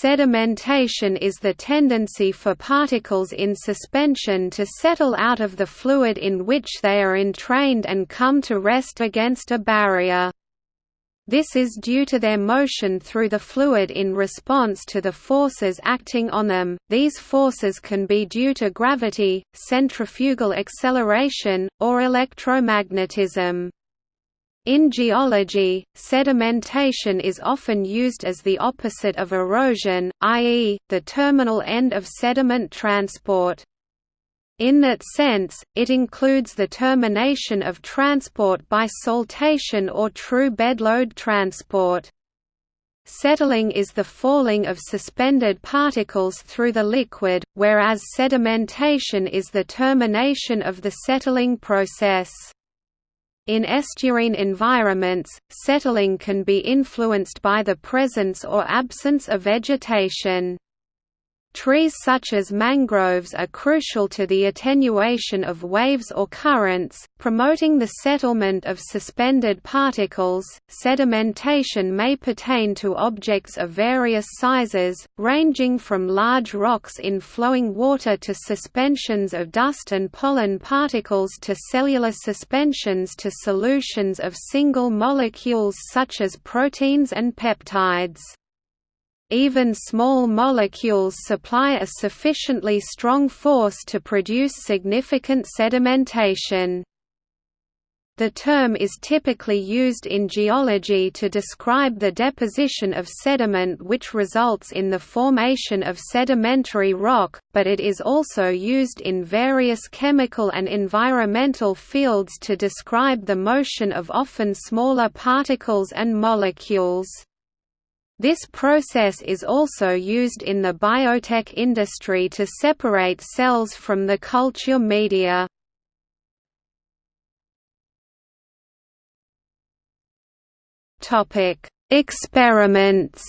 Sedimentation is the tendency for particles in suspension to settle out of the fluid in which they are entrained and come to rest against a barrier. This is due to their motion through the fluid in response to the forces acting on them. These forces can be due to gravity, centrifugal acceleration, or electromagnetism. In geology, sedimentation is often used as the opposite of erosion, i.e., the terminal end of sediment transport. In that sense, it includes the termination of transport by saltation or true bedload transport. Settling is the falling of suspended particles through the liquid, whereas sedimentation is the termination of the settling process. In estuarine environments, settling can be influenced by the presence or absence of vegetation. Trees such as mangroves are crucial to the attenuation of waves or currents, promoting the settlement of suspended particles. Sedimentation may pertain to objects of various sizes, ranging from large rocks in flowing water to suspensions of dust and pollen particles to cellular suspensions to solutions of single molecules such as proteins and peptides. Even small molecules supply a sufficiently strong force to produce significant sedimentation. The term is typically used in geology to describe the deposition of sediment which results in the formation of sedimentary rock, but it is also used in various chemical and environmental fields to describe the motion of often smaller particles and molecules. This process is also used in the biotech industry to separate cells from the culture media. Topic: Experiments.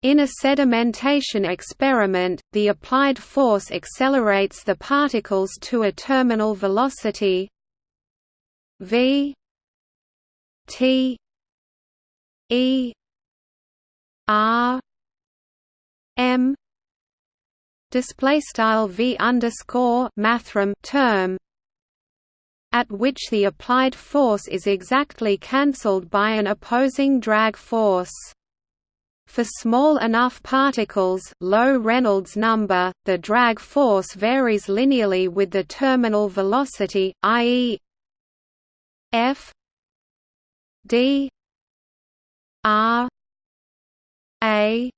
In a sedimentation experiment, the applied force accelerates the particles to a terminal velocity v T E R M display style V underscore mathrm term at which the applied force is exactly cancelled by an opposing drag force. For small enough particles low Reynolds number, the drag force varies linearly with the terminal velocity, i.e. f D R A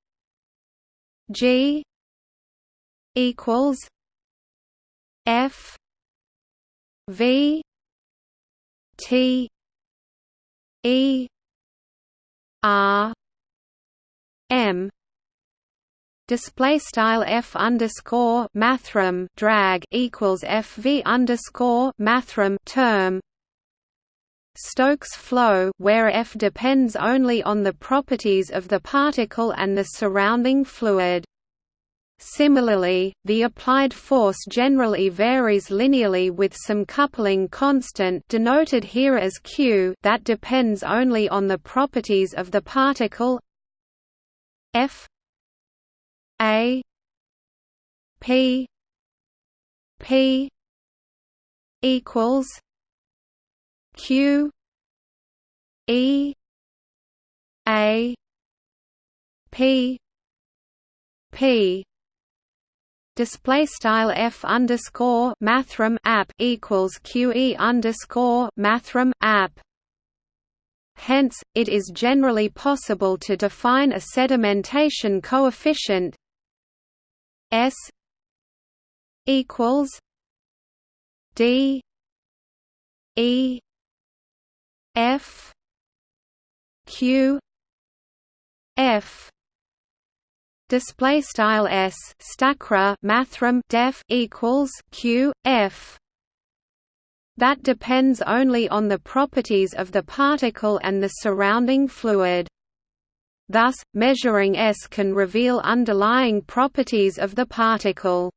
G equals F V T E R M. Display style f underscore mathrm drag equals f v underscore mathrm term Stokes flow where F depends only on the properties of the particle and the surrounding fluid. Similarly, the applied force generally varies linearly with some coupling constant denoted here as q that depends only on the properties of the particle F A P P equals Q E A P P display style f underscore mathrm app equals qe underscore mathrm app. Hence, it is generally possible to define a sedimentation coefficient s equals d e F Q F display style s stacra mathrm def equals q f. That depends only on the properties of the particle and the surrounding fluid. Thus measuring s can reveal underlying properties of the particle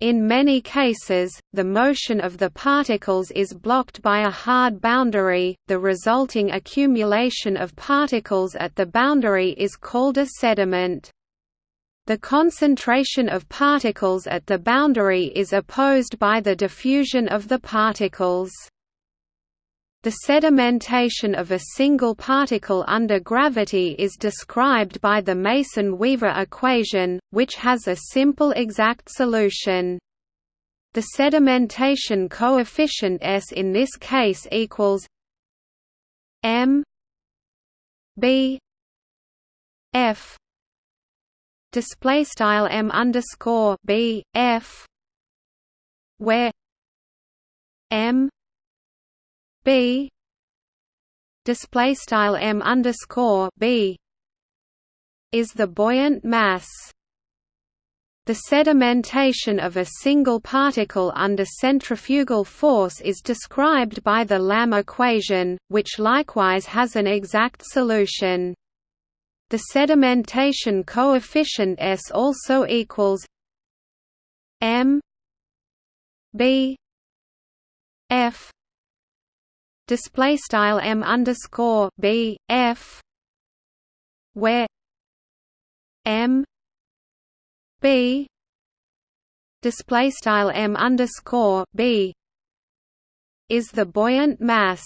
In many cases, the motion of the particles is blocked by a hard boundary, the resulting accumulation of particles at the boundary is called a sediment. The concentration of particles at the boundary is opposed by the diffusion of the particles. The sedimentation of a single particle under gravity is described by the Mason-Weaver equation, which has a simple exact solution. The sedimentation coefficient S in this case equals m b f display style m underscore b f where m b display style m underscore b is the buoyant mass. The sedimentation of a single particle under centrifugal force is described by the Lamm equation, which likewise has an exact solution. The sedimentation coefficient S also equals m b f display style m underscore b f where m b display style m underscore b is the buoyant mass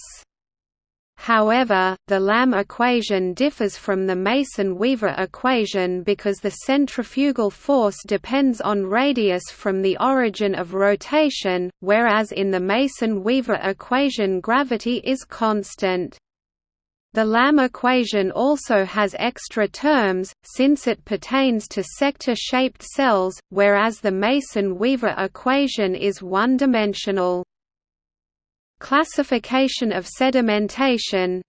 However, the Lamm equation differs from the Mason-Weaver equation because the centrifugal force depends on radius from the origin of rotation, whereas in the Mason-Weaver equation gravity is constant. The Lamm equation also has extra terms, since it pertains to sector-shaped cells, whereas the Mason-Weaver equation is one-dimensional. Classification of sedimentation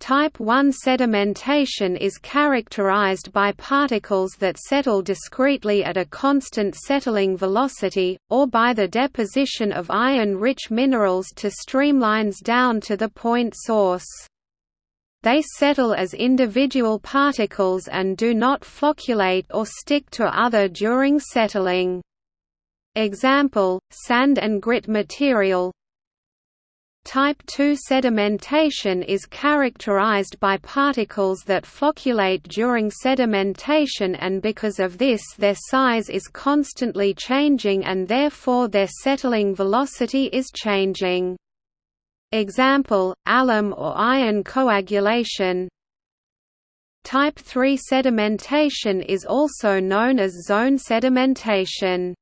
Type 1 sedimentation is characterized by particles that settle discretely at a constant settling velocity, or by the deposition of iron-rich minerals to streamlines down to the point source. They settle as individual particles and do not flocculate or stick to other during settling. Example, sand and grit material, Type II sedimentation is characterized by particles that flocculate during sedimentation and because of this their size is constantly changing and therefore their settling velocity is changing. Example, alum or iron coagulation Type III sedimentation is also known as zone sedimentation.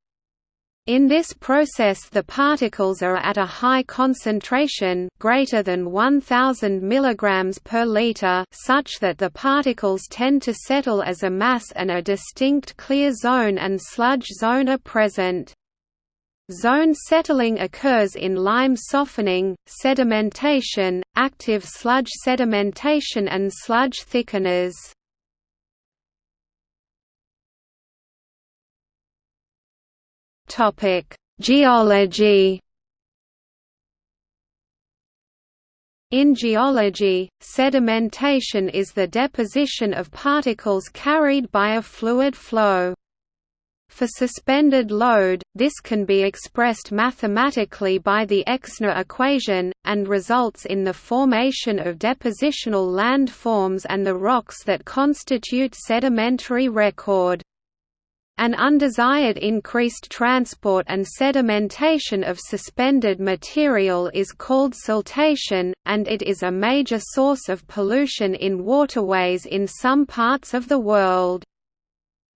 In this process the particles are at a high concentration greater than 1000 mg per liter such that the particles tend to settle as a mass and a distinct clear zone and sludge zone are present. Zone settling occurs in lime softening, sedimentation, active sludge sedimentation and sludge thickeners. Topic: Geology. In geology, sedimentation is the deposition of particles carried by a fluid flow. For suspended load, this can be expressed mathematically by the Exner equation, and results in the formation of depositional landforms and the rocks that constitute sedimentary record. An undesired increased transport and sedimentation of suspended material is called siltation, and it is a major source of pollution in waterways in some parts of the world.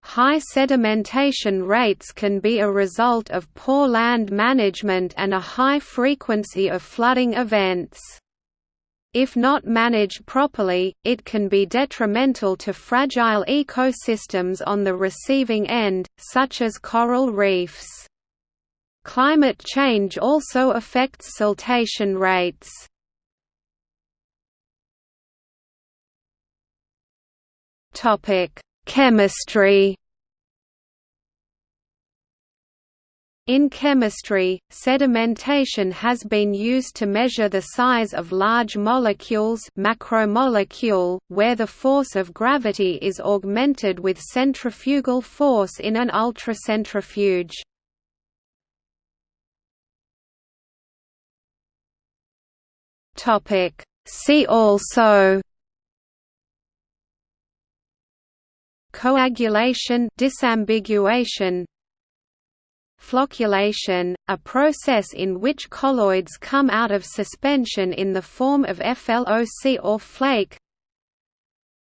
High sedimentation rates can be a result of poor land management and a high frequency of flooding events. If not managed properly, it can be detrimental to fragile ecosystems on the receiving end, such as coral reefs. Climate change also affects siltation rates. Chemistry In chemistry, sedimentation has been used to measure the size of large molecules macromolecule, where the force of gravity is augmented with centrifugal force in an ultracentrifuge. See also Coagulation disambiguation Flocculation, a process in which colloids come out of suspension in the form of FLOC or flake.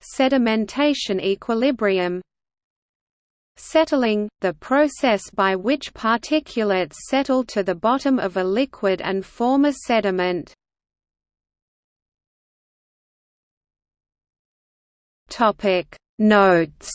Sedimentation equilibrium. Settling, the process by which particulates settle to the bottom of a liquid and form a sediment. Notes